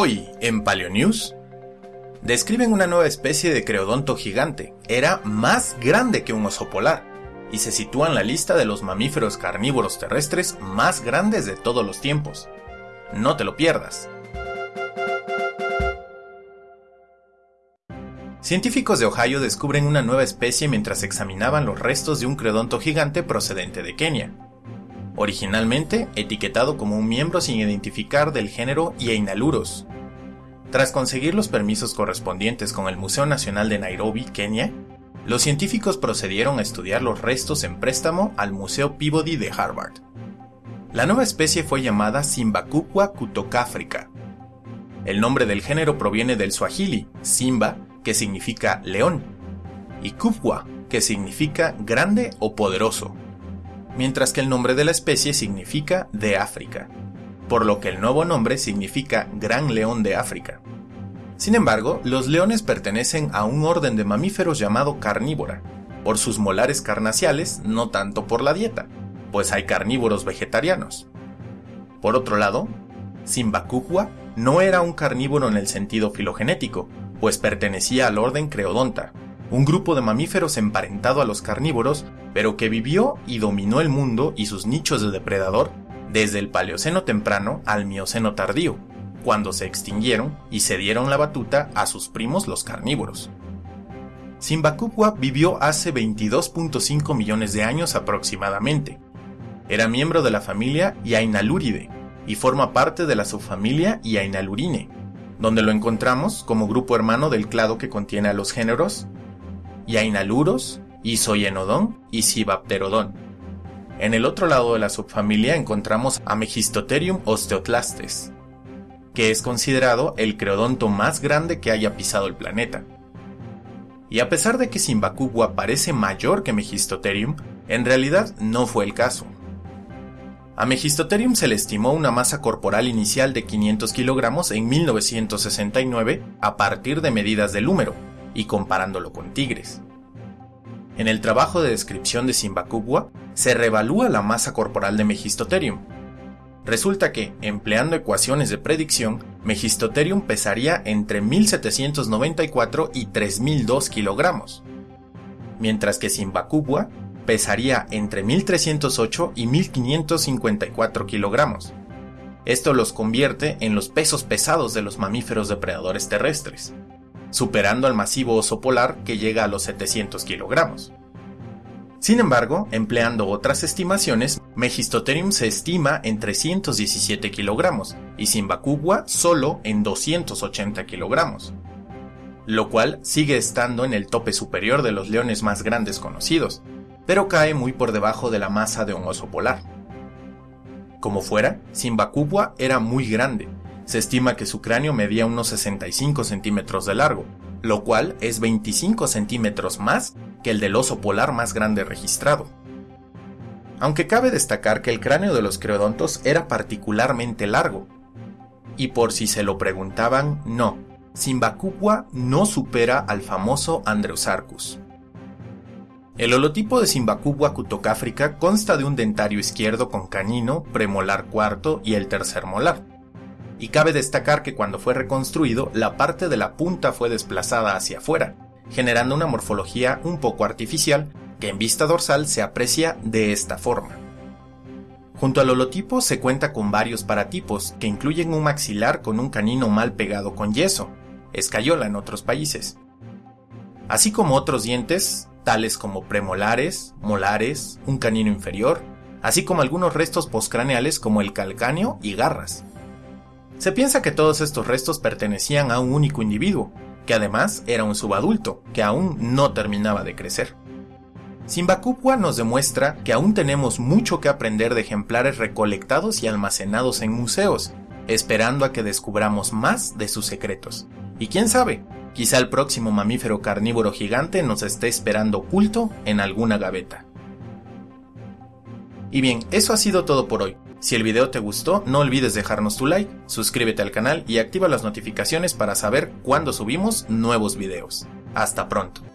Hoy, en Paleonews, describen una nueva especie de creodonto gigante. Era más grande que un oso polar y se sitúa en la lista de los mamíferos carnívoros terrestres más grandes de todos los tiempos. No te lo pierdas. Científicos de Ohio descubren una nueva especie mientras examinaban los restos de un creodonto gigante procedente de Kenia. Originalmente etiquetado como un miembro sin identificar del género Iainaluros. Tras conseguir los permisos correspondientes con el Museo Nacional de Nairobi, Kenia, los científicos procedieron a estudiar los restos en préstamo al Museo Peabody de Harvard. La nueva especie fue llamada Simbacupua cutocafrica. El nombre del género proviene del suajili, Simba, que significa león, y Kupwa, que significa grande o poderoso, mientras que el nombre de la especie significa de África, por lo que el nuevo nombre significa gran león de África. Sin embargo, los leones pertenecen a un orden de mamíferos llamado carnívora, por sus molares carnaciales, no tanto por la dieta, pues hay carnívoros vegetarianos. Por otro lado, Simbacupua no era un carnívoro en el sentido filogenético, pues pertenecía al orden Creodonta, un grupo de mamíferos emparentado a los carnívoros, pero que vivió y dominó el mundo y sus nichos de depredador desde el Paleoceno temprano al Mioceno tardío, cuando se extinguieron y se dieron la batuta a sus primos los carnívoros. Simbacupua vivió hace 22.5 millones de años aproximadamente. Era miembro de la familia Yainaluridae y forma parte de la subfamilia Yainalurine, donde lo encontramos como grupo hermano del clado que contiene a los géneros Yainaluros, Isoyenodon y Cibapterodon. En el otro lado de la subfamilia encontramos a Megistotherium osteoclastes, que es considerado el creodonto más grande que haya pisado el planeta. Y a pesar de que Simbacubua parece mayor que Megistotherium, en realidad no fue el caso. A Megistotherium se le estimó una masa corporal inicial de 500 kilogramos en 1969 a partir de medidas del húmero y comparándolo con tigres. En el trabajo de descripción de Simbacubua se revalúa la masa corporal de Megistotherium. Resulta que, empleando ecuaciones de predicción, Megistotherium pesaría entre 1794 y 3002 kilogramos, mientras que Simbacubua pesaría entre 1308 y 1554 kilogramos. Esto los convierte en los pesos pesados de los mamíferos depredadores terrestres, superando al masivo oso polar que llega a los 700 kilogramos. Sin embargo, empleando otras estimaciones, Megistotherium se estima en 317 kilogramos y Simbacubua solo en 280 kilogramos, lo cual sigue estando en el tope superior de los leones más grandes conocidos, pero cae muy por debajo de la masa de un oso polar. Como fuera, Simbacubua era muy grande. Se estima que su cráneo medía unos 65 centímetros de largo, lo cual es 25 centímetros más que el del oso polar más grande registrado. Aunque cabe destacar que el cráneo de los creodontos era particularmente largo. Y por si se lo preguntaban, no, Simbacubua no supera al famoso Andreusarchus. El holotipo de Simbacubua cutocáfrica consta de un dentario izquierdo con canino, premolar cuarto y el tercer molar. Y cabe destacar que cuando fue reconstruido, la parte de la punta fue desplazada hacia afuera, generando una morfología un poco artificial que en vista dorsal se aprecia de esta forma. Junto al holotipo se cuenta con varios paratipos que incluyen un maxilar con un canino mal pegado con yeso, escayola en otros países, así como otros dientes tales como premolares, molares, un canino inferior, así como algunos restos postcraneales como el calcáneo y garras. Se piensa que todos estos restos pertenecían a un único individuo, que además era un subadulto, que aún no terminaba de crecer. Simbacupua nos demuestra que aún tenemos mucho que aprender de ejemplares recolectados y almacenados en museos, esperando a que descubramos más de sus secretos. Y quién sabe, Quizá el próximo mamífero carnívoro gigante nos esté esperando oculto en alguna gaveta. Y bien, eso ha sido todo por hoy. Si el video te gustó, no olvides dejarnos tu like, suscríbete al canal y activa las notificaciones para saber cuándo subimos nuevos videos. Hasta pronto.